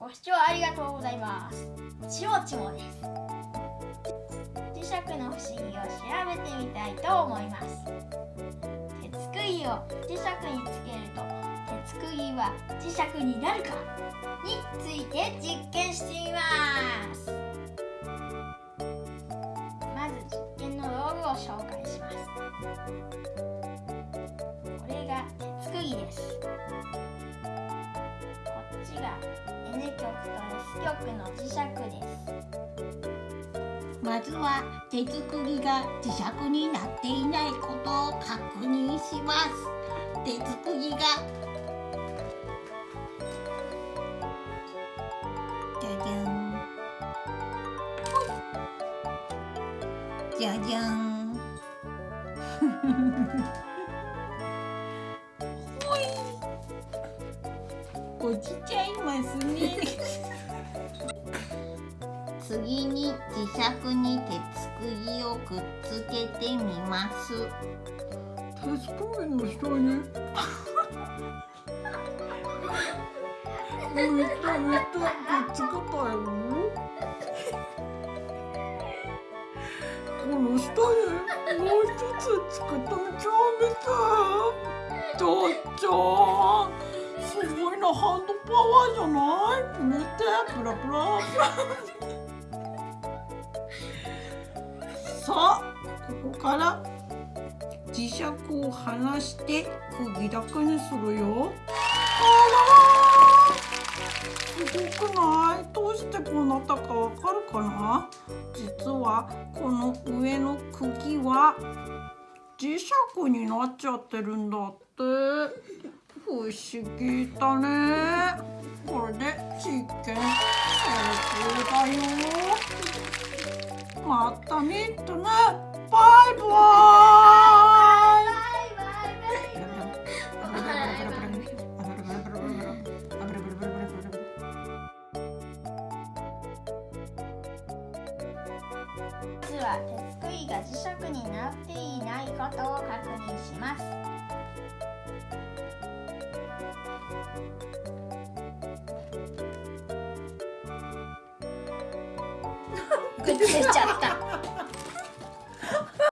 ご視聴ありがとうございます。ちもちもです。磁石の不思議を調べてみたいと思います。鉄釘を磁石につけると鉄釘は磁石になるか？について実験してみます。まず実験の道具を紹介します。N 極と S 極の磁石です。まずは鉄釘が磁石になっていないことを確認します。鉄釘が。じゃじゃんじゃじゃん落ちちゃいますね。次に磁石に鉄釘をくっつけてみます。鉄釘の下に。た浮いたくっつけたよこの下にもう一つつけてみちゃうみた。いちょっちょすごいなハンドパワーじゃない？見てプラプラ。さあここから磁石を離して釘だけにするよ。あらすごくない？どうしてこうなったかわかるかな？実はこの上の釘は磁石になっちゃってるんだって。不思議だね。これで実験成功だよ。また見てね。バイバイ。バイバイバイ実は鉄杭が磁石になっていないことを確認しますくっちゃった。